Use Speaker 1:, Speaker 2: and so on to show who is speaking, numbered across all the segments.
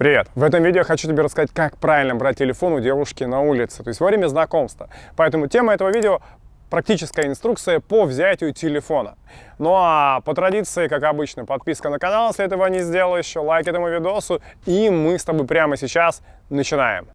Speaker 1: Привет! В этом видео я хочу тебе рассказать, как правильно брать телефон у девушки на улице, то есть во время знакомства. Поэтому тема этого видео практическая инструкция по взятию телефона. Ну а по традиции, как обычно, подписка на канал, если этого не сделал еще, лайк этому видосу, и мы с тобой прямо сейчас начинаем.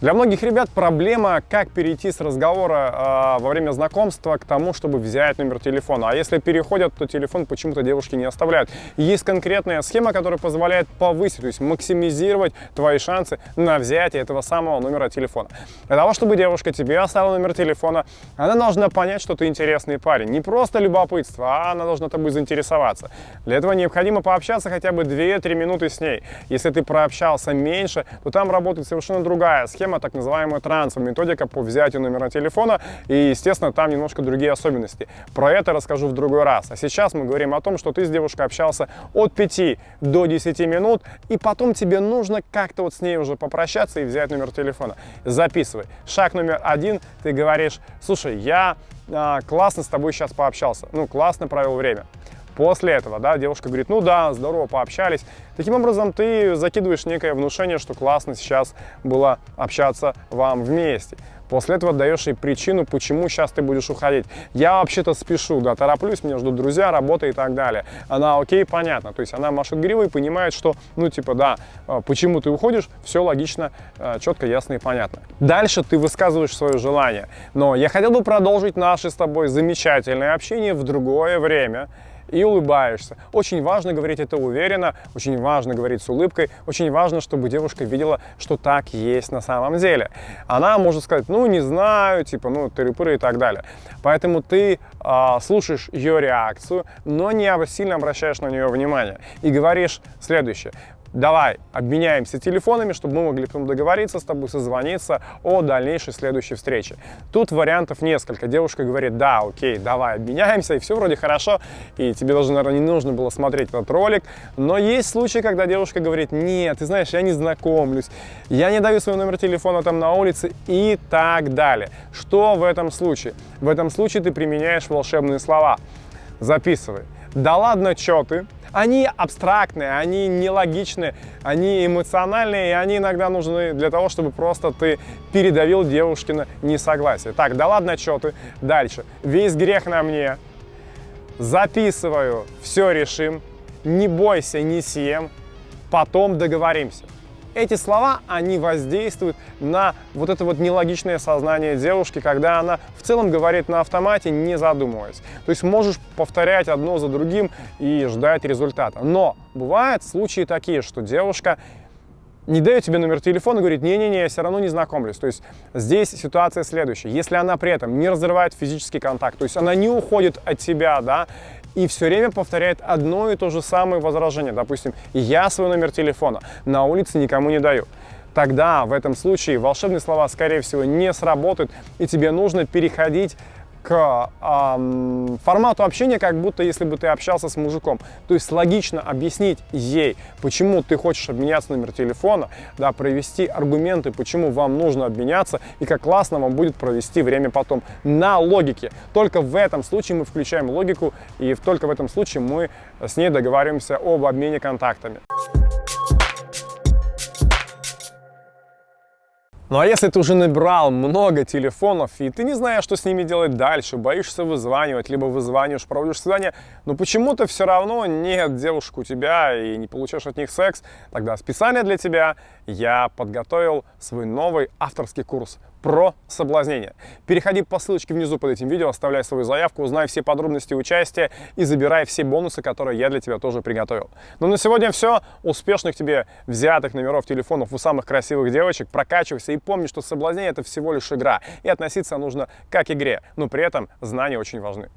Speaker 1: Для многих ребят проблема, как перейти с разговора э, во время знакомства к тому, чтобы взять номер телефона. А если переходят, то телефон почему-то девушки не оставляют. Есть конкретная схема, которая позволяет повысить, то есть максимизировать твои шансы на взятие этого самого номера телефона. Для того, чтобы девушка тебе оставила номер телефона, она должна понять, что ты интересный парень. Не просто любопытство, а она должна тобой заинтересоваться. Для этого необходимо пообщаться хотя бы 2-3 минуты с ней. Если ты прообщался меньше, то там работает совершенно другая схема, система, так называемая трансфер, методика по взятию номера телефона. И, естественно, там немножко другие особенности. Про это расскажу в другой раз. А сейчас мы говорим о том, что ты с девушкой общался от 5 до 10 минут, и потом тебе нужно как-то вот с ней уже попрощаться и взять номер телефона. Записывай. Шаг номер один, ты говоришь, слушай, я а, классно с тобой сейчас пообщался, ну, классно провел время. После этого, да, девушка говорит, ну да, здорово, пообщались. Таким образом, ты закидываешь некое внушение, что классно сейчас было общаться вам вместе. После этого даешь ей причину, почему сейчас ты будешь уходить. Я вообще-то спешу, да, тороплюсь, меня ждут друзья, работа и так далее. Она окей, понятно. То есть она машет гривой и понимает, что, ну, типа, да, а, почему ты уходишь, все логично, а, четко, ясно и понятно. Дальше ты высказываешь свое желание. Но я хотел бы продолжить наше с тобой замечательное общение в другое время и улыбаешься. Очень важно говорить это уверенно, очень важно говорить с улыбкой, очень важно, чтобы девушка видела, что так есть на самом деле. Она может сказать, ну, не знаю, типа, ну, тыры-пыры и так далее. Поэтому ты э, слушаешь ее реакцию, но не сильно обращаешь на нее внимание и говоришь следующее давай обменяемся телефонами, чтобы мы могли потом договориться с тобой, созвониться о дальнейшей следующей встрече. Тут вариантов несколько. Девушка говорит, да, окей, давай обменяемся, и все вроде хорошо, и тебе даже, наверное, не нужно было смотреть этот ролик. Но есть случаи, когда девушка говорит, нет, ты знаешь, я не знакомлюсь, я не даю свой номер телефона там на улице и так далее. Что в этом случае? В этом случае ты применяешь волшебные слова. Записывай. Да ладно, чё ты? Они абстрактные, они нелогичные, они эмоциональные, и они иногда нужны для того, чтобы просто ты передавил девушкина несогласие. Так, да ладно, что ты? Дальше. Весь грех на мне. Записываю, все решим. Не бойся, не съем. Потом договоримся. Эти слова, они воздействуют на вот это вот нелогичное сознание девушки, когда она в целом говорит на автомате, не задумываясь. То есть можешь повторять одно за другим и ждать результата. Но бывают случаи такие, что девушка не дает тебе номер телефона и говорит, не-не-не, я все равно не знакомлюсь. То есть здесь ситуация следующая. Если она при этом не разрывает физический контакт, то есть она не уходит от тебя, да, и все время повторяет одно и то же самое возражение. Допустим, я свой номер телефона на улице никому не даю. Тогда в этом случае волшебные слова, скорее всего, не сработают, и тебе нужно переходить к эм, формату общения, как будто если бы ты общался с мужиком. То есть логично объяснить ей, почему ты хочешь обменяться номер телефона, да, провести аргументы, почему вам нужно обменяться и как классно вам будет провести время потом на логике. Только в этом случае мы включаем логику и только в этом случае мы с ней договариваемся об обмене контактами. Ну а если ты уже набрал много телефонов, и ты не знаешь, что с ними делать дальше, боишься вызванивать, либо вызваниваешь, проводишь свидание, но почему-то все равно нет девушек у тебя и не получаешь от них секс, тогда специально для тебя я подготовил свой новый авторский курс про соблазнение. Переходи по ссылочке внизу под этим видео, оставляй свою заявку, узнай все подробности участия и забирай все бонусы, которые я для тебя тоже приготовил. Ну на сегодня все. Успешных тебе взятых номеров телефонов у самых красивых девочек. Прокачивайся и помни, что соблазнение это всего лишь игра. И относиться нужно как к игре, но при этом знания очень важны.